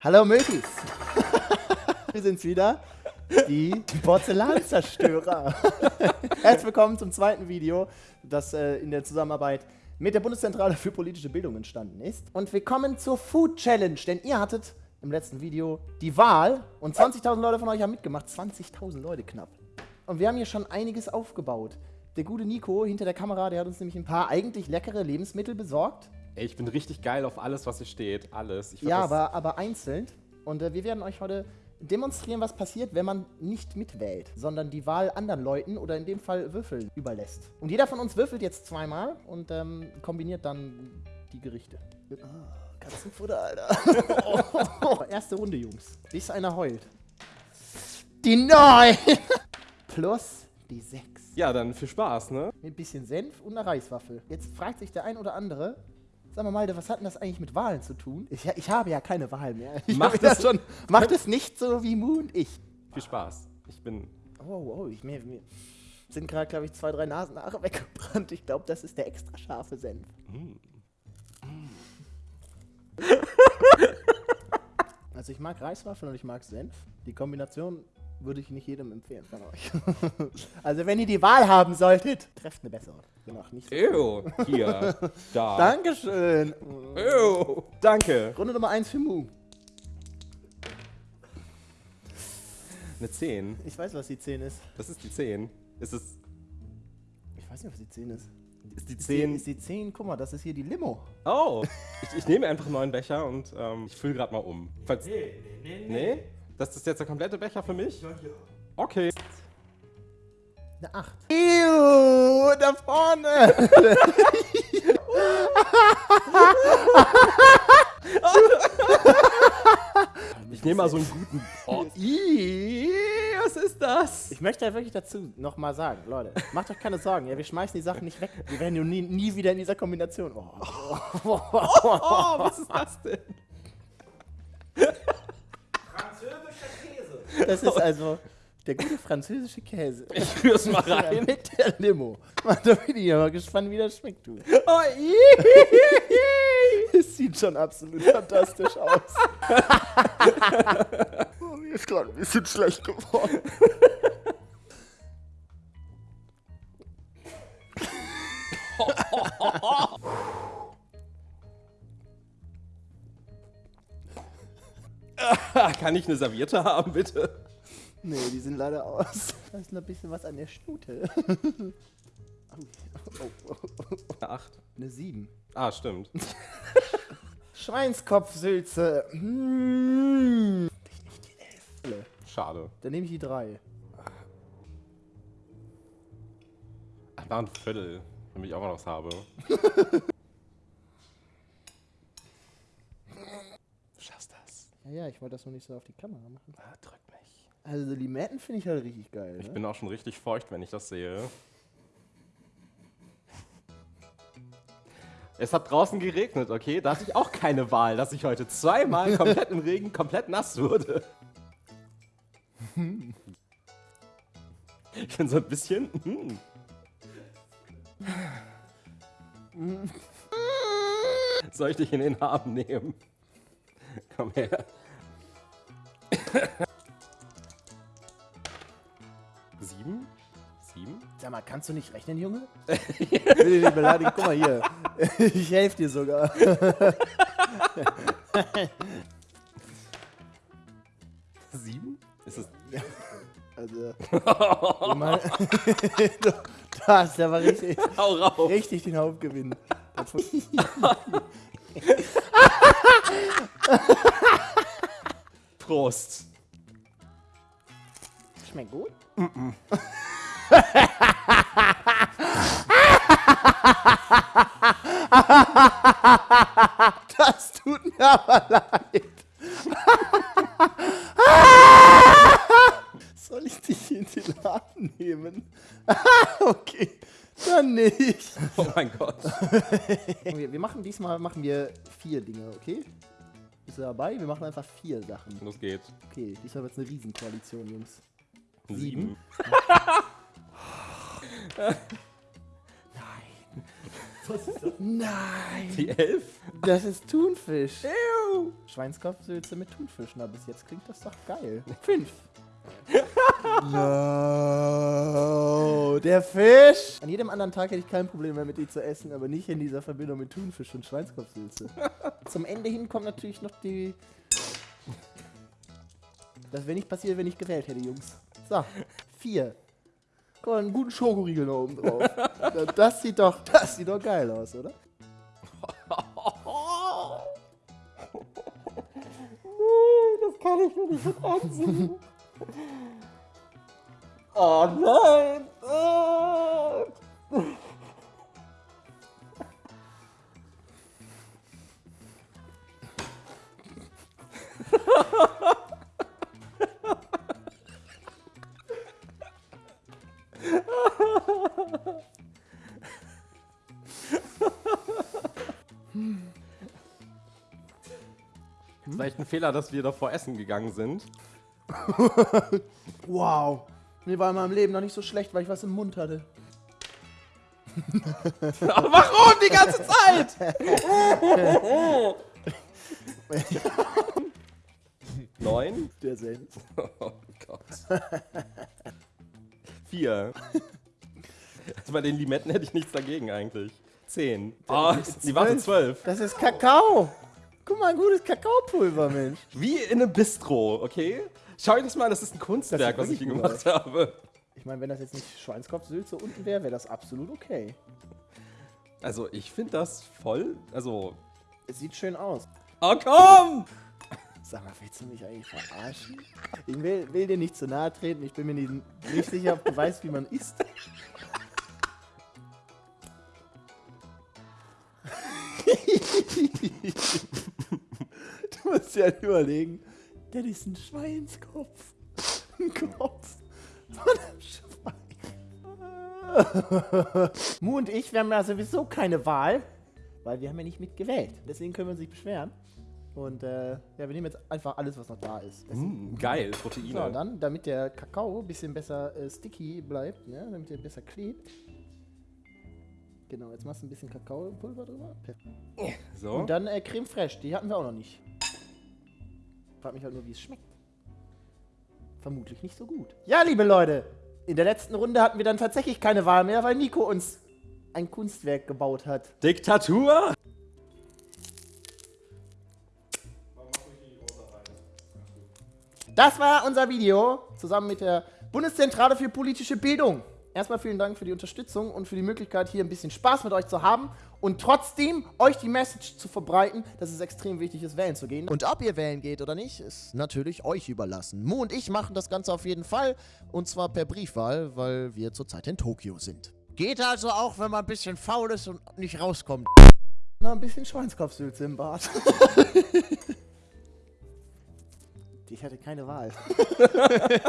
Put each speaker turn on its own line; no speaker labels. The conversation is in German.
Hallo Mötis! Wir sind's wieder, die Porzellanzerstörer. Herzlich willkommen zum zweiten Video, das äh, in der Zusammenarbeit mit der Bundeszentrale für politische Bildung entstanden ist. Und wir kommen zur Food Challenge, denn ihr hattet im letzten Video die Wahl und 20.000 Leute von euch haben mitgemacht. 20.000 Leute knapp. Und wir haben hier schon einiges aufgebaut. Der gute Nico hinter der Kamera, der hat uns nämlich ein paar eigentlich leckere Lebensmittel besorgt.
Ey, ich bin richtig geil auf alles, was hier steht. Alles. Ich
Ja, aber, aber einzeln. Und äh, wir werden euch heute demonstrieren, was passiert, wenn man nicht mitwählt, sondern die Wahl anderen Leuten oder in dem Fall Würfeln überlässt. Und jeder von uns würfelt jetzt zweimal und ähm, kombiniert dann die Gerichte. Ah, Katzenfutter, Alter. Erste Runde, Jungs. Bis einer heult. Die 9 plus die 6.
Ja, dann viel Spaß, ne?
Mit ein bisschen Senf und einer Reiswaffel. Jetzt fragt sich der ein oder andere, sag mal, Malte, was hat denn das eigentlich mit Wahlen zu tun? Ich, ich habe ja keine Wahl mehr. Ich
Macht es-
schon. Macht es nicht so wie Mu und ich.
Viel Spaß. Ich bin.
Oh, oh, ich, mir, mir sind gerade, glaube ich, zwei, drei Nasenhaare weggebrannt. Ich glaube, das ist der extra scharfe Senf. Also ich mag Reiswaffeln und ich mag Senf. Die Kombination würde ich nicht jedem empfehlen von euch. also wenn ihr die Wahl haben solltet, trefft eine bessere. Genau, nicht so.
Ew, hier, da.
Dankeschön.
Ew, danke.
Runde Nummer 1 für Mu.
Eine 10.
Ich weiß, was die 10 ist.
Das ist die 10. Ist es.
Ich weiß nicht, was die 10 ist.
Ist die
Ist die,
10.
ist die 10, guck mal, das ist hier die Limo.
Oh, ich, ich nehme einfach einen neuen Becher und ähm, ich fülle gerade mal um. Falls, nee, nee, nee. Das ist jetzt der komplette Becher für mich? Okay.
Eine 8. Ew, da vorne.
Ich nehme mal so einen guten. Oh, was ist das?
Ich möchte ja wirklich dazu nochmal sagen, Leute, macht euch keine Sorgen, ja, wir schmeißen die Sachen nicht weg. Wir werden ja nie, nie wieder in dieser Kombination. Oh.
Oh, was ist das denn?
Das ist also der gute französische Käse.
Ich rühr's mal rein.
Mit der Limo. Mann, da bin ich ja mal gespannt, wie das schmeckt, du.
Oh.
Es sieht schon absolut fantastisch aus. oh, mir ist gerade ein bisschen schlecht geworden.
Kann ich eine Serviette haben, bitte?
Nee, die sind leider aus. Da ist noch ein bisschen was an der Stute. oh, oh, oh, oh.
Eine 8.
Eine 7.
Ah, stimmt.
Schweinskopfsülze. Mmh. Ich nicht die 11.
Schade.
Dann nehme ich die 3.
Ach, war ein Viertel, damit ich auch noch was habe. Du schaffst das.
Ja, ich wollte das nur nicht so auf die Kamera machen.
Ah, drück mich.
Also Limetten finde ich halt richtig geil.
Ich
Ne?
bin auch schon richtig feucht, wenn ich das sehe. Es hat draußen geregnet, okay? Da hatte ich auch keine Wahl, dass ich heute zweimal komplett im Regen komplett nass wurde. Ich bin so ein bisschen. hm. Soll ich dich in den Arm nehmen? Komm her. Sieben? Sieben?
Sag mal, kannst du nicht rechnen, Junge? ich will dich nicht beleidigen. Guck mal hier. Ich helfe dir sogar.
Sieben? Ist es.
Also, du hast aber richtig,
Hau rauf!
richtig den Hauptgewinn.
Prost!
Schmeckt gut? das tut mir aber leid. Soll ich dich in den Laden nehmen? okay, dann nicht.
Oh mein Gott.
Wir, wir machen diesmal machen wir vier Dinge, okay? Bist du dabei? Wir machen einfach vier Sachen.
Los geht's.
Okay, diesmal wird es eine Riesenkoalition, Jungs.
Sieben.
Nein. Nein!
Die 11?
Das ist Thunfisch.
Ew.
Schweinskopfsülze mit Thunfisch. Na, bis jetzt klingt das doch geil. Fünf. no, der Fisch! An jedem anderen Tag hätte ich kein Problem mehr mit ihm zu essen, aber nicht in dieser Verbindung mit Thunfisch und Schweinskopfsülze. Zum Ende hin kommt natürlich noch die... Das wäre nicht passiert, wenn ich gewählt hätte, Jungs. So, vier. Guck mal, einen guten Schokoriegel noch oben drauf. Das sieht doch, das sieht doch geil aus, oder?
das kann ich mir nicht ansehen. Oh nein! Ah. Echt ein Fehler, dass wir davor essen gegangen sind.
Wow. Mir war in meinem Leben noch nicht so schlecht, weil ich was im Mund hatte.
Warum die ganze Zeit? Neun?
Der Senf.
Oh Gott. Vier. Also bei den Limetten hätte ich nichts dagegen eigentlich. Zehn. Oh, die warte zwölf.
Das ist Kakao. Mal, ein gutes Kakaopulver, Mensch.
Wie in einem Bistro, okay? Schau dir das mal an, das ist ein Kunstwerk, was ich hier gemacht habe.
Ich meine, wenn das jetzt nicht Schweinskopfsülze unten wäre, wäre das absolut okay.
Also ich finde das voll, also...
Es sieht schön aus.
Oh komm!
Sag mal, willst du mich eigentlich verarschen? Ich will, will dir nicht zu nahe treten. Ich bin mir nicht, nicht sicher, ob du weißt, wie man isst. du musst dir halt überlegen, das ist ein Schweinskopf. Ein Kopf von einem Schwein. Mu und ich, wir haben ja sowieso keine Wahl, weil wir haben ja nicht mitgewählt. Deswegen können wir uns nicht beschweren. Und äh, ja, wir nehmen jetzt einfach alles, was noch da ist.
Mm, geil,
So,
Proteine.
dann, damit der Kakao ein bisschen besser äh, sticky bleibt, ne? damit er besser klebt. Genau, jetzt machst du ein bisschen Kakaopulver drüber.
So.
Und dann äh, Creme Fraiche, die hatten wir auch noch nicht. Frag mich halt nur, wie es schmeckt. Vermutlich nicht so gut. Ja, liebe Leute, in der letzten Runde hatten wir dann tatsächlich keine Wahl mehr, weil Nico uns ein Kunstwerk gebaut hat.
Diktatur?
Das war unser Video zusammen mit der Bundeszentrale für politische Bildung. Erstmal vielen Dank für die Unterstützung und für die Möglichkeit, hier ein bisschen Spaß mit euch zu haben und trotzdem euch die Message zu verbreiten, dass es extrem wichtig ist, wählen zu gehen.
Und ob ihr wählen geht oder nicht, ist natürlich euch überlassen. Mu und ich machen das Ganze auf jeden Fall. Und zwar per Briefwahl, weil wir zurzeit in Tokio sind. Geht also auch, wenn man ein bisschen faul ist und nicht rauskommt.
Na, ein bisschen Schweinskopfsülze im Bad. ich hatte keine Wahl.